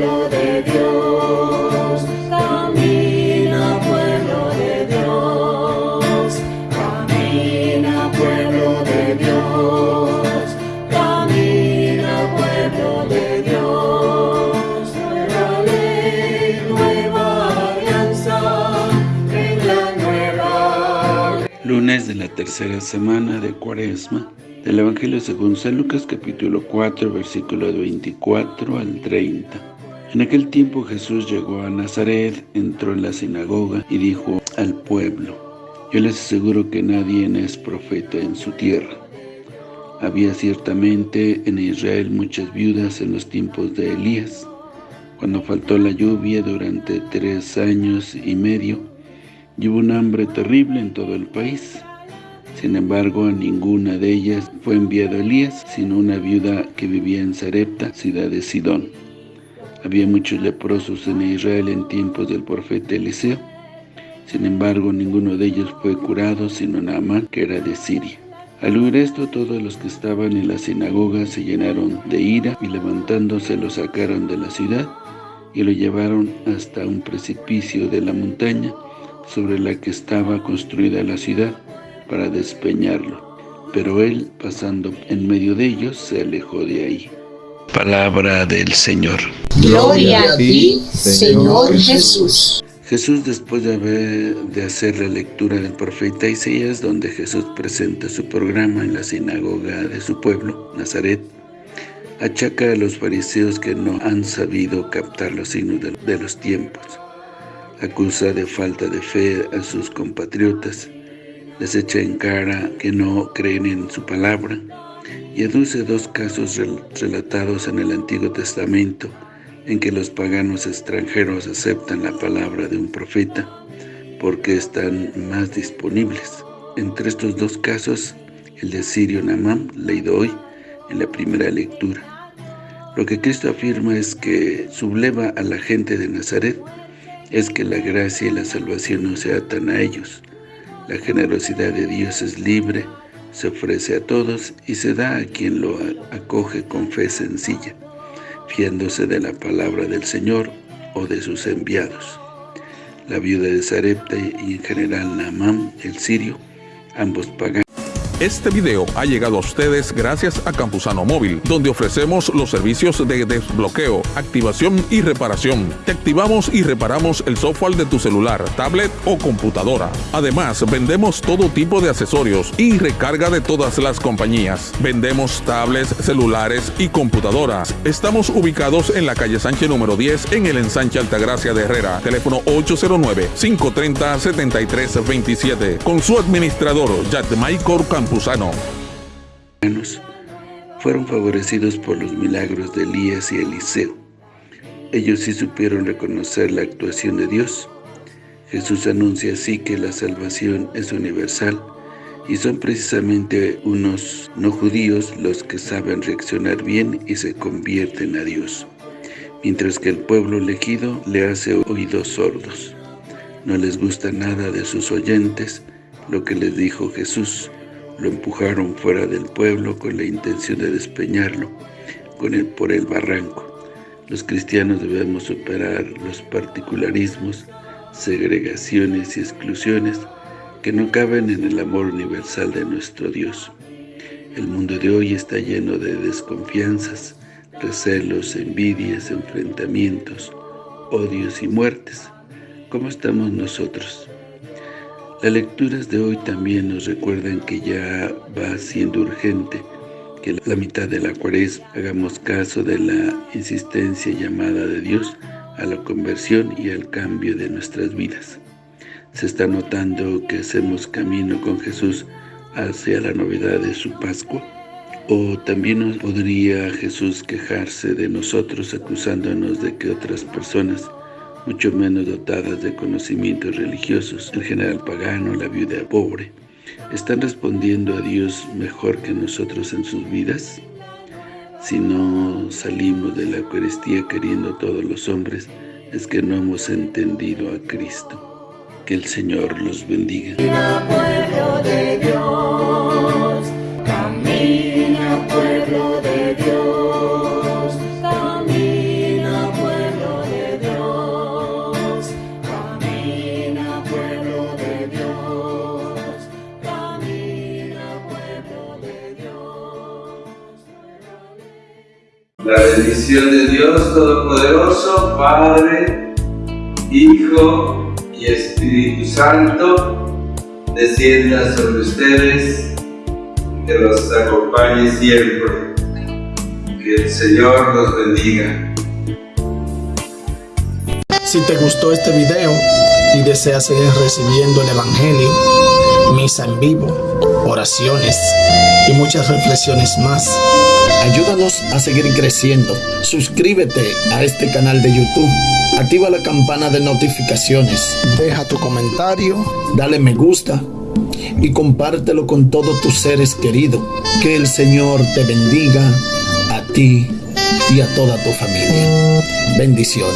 pueblo de Dios, camina pueblo de Dios, camina pueblo de Dios, camina pueblo de Dios, nueva ley, nueva alianza, en la nueva. Lunes de la tercera semana de Cuaresma del Evangelio según San Lucas capítulo 4 versículo 24 al 30. En aquel tiempo Jesús llegó a Nazaret, entró en la sinagoga y dijo al pueblo, Yo les aseguro que nadie es profeta en su tierra. Había ciertamente en Israel muchas viudas en los tiempos de Elías, cuando faltó la lluvia durante tres años y medio, y hubo un hambre terrible en todo el país. Sin embargo, a ninguna de ellas fue enviado Elías, sino una viuda que vivía en Sarepta, ciudad de Sidón. Había muchos leprosos en Israel en tiempos del profeta Eliseo. Sin embargo, ninguno de ellos fue curado, sino Naamán, que era de Siria. Al oír esto, todos los que estaban en la sinagoga se llenaron de ira y levantándose lo sacaron de la ciudad y lo llevaron hasta un precipicio de la montaña sobre la que estaba construida la ciudad para despeñarlo. Pero él, pasando en medio de ellos, se alejó de ahí. Palabra del Señor. Gloria a ti, Señor Jesús. Jesús, después de, haber, de hacer la lectura del profeta Isaías, donde Jesús presenta su programa en la sinagoga de su pueblo, Nazaret, achaca a los fariseos que no han sabido captar los signos de, de los tiempos. Acusa de falta de fe a sus compatriotas les echa en cara que no creen en su palabra y aduce dos casos relatados en el Antiguo Testamento en que los paganos extranjeros aceptan la palabra de un profeta porque están más disponibles. Entre estos dos casos, el de Sirio Namam, leído hoy en la primera lectura. Lo que Cristo afirma es que subleva a la gente de Nazaret es que la gracia y la salvación no se atan a ellos, la generosidad de Dios es libre, se ofrece a todos y se da a quien lo acoge con fe sencilla, fiándose de la palabra del Señor o de sus enviados. La viuda de Sarepta y en general Naamán, el sirio, ambos paganos. Este video ha llegado a ustedes gracias a Campusano Móvil, donde ofrecemos los servicios de desbloqueo, activación y reparación. Te activamos y reparamos el software de tu celular, tablet o computadora. Además, vendemos todo tipo de accesorios y recarga de todas las compañías. Vendemos tablets, celulares y computadoras. Estamos ubicados en la calle Sánchez número 10 en el ensanche Altagracia de Herrera. Teléfono 809-530-7327. Con su administrador, Michael Campos fueron favorecidos por los milagros de Elías y Eliseo. Ellos sí supieron reconocer la actuación de Dios. Jesús anuncia así que la salvación es universal y son precisamente unos no judíos los que saben reaccionar bien y se convierten a Dios, mientras que el pueblo elegido le hace oídos sordos. No les gusta nada de sus oyentes lo que les dijo Jesús, lo empujaron fuera del pueblo con la intención de despeñarlo con por el barranco. Los cristianos debemos superar los particularismos, segregaciones y exclusiones que no caben en el amor universal de nuestro Dios. El mundo de hoy está lleno de desconfianzas, recelos, envidias, enfrentamientos, odios y muertes. ¿Cómo estamos nosotros? Las lecturas de hoy también nos recuerdan que ya va siendo urgente que la mitad de la cuaresma hagamos caso de la insistencia llamada de Dios a la conversión y al cambio de nuestras vidas. Se está notando que hacemos camino con Jesús hacia la novedad de su Pascua. O también podría Jesús quejarse de nosotros acusándonos de que otras personas mucho menos dotadas de conocimientos religiosos, el general pagano, la viuda pobre, ¿están respondiendo a Dios mejor que nosotros en sus vidas? Si no salimos de la Eucaristía queriendo todos los hombres, es que no hemos entendido a Cristo. Que el Señor los bendiga. La bendición de Dios Todopoderoso, Padre, Hijo y Espíritu Santo, descienda sobre ustedes, que los acompañe siempre. Que el Señor los bendiga. Si te gustó este video y deseas seguir recibiendo el Evangelio, misa en vivo, oraciones y muchas reflexiones más, ayúdanos a seguir creciendo. Suscríbete a este canal de YouTube. Activa la campana de notificaciones. Deja tu comentario, dale me gusta y compártelo con todos tus seres queridos. Que el Señor te bendiga a ti y a toda tu familia. Bendiciones.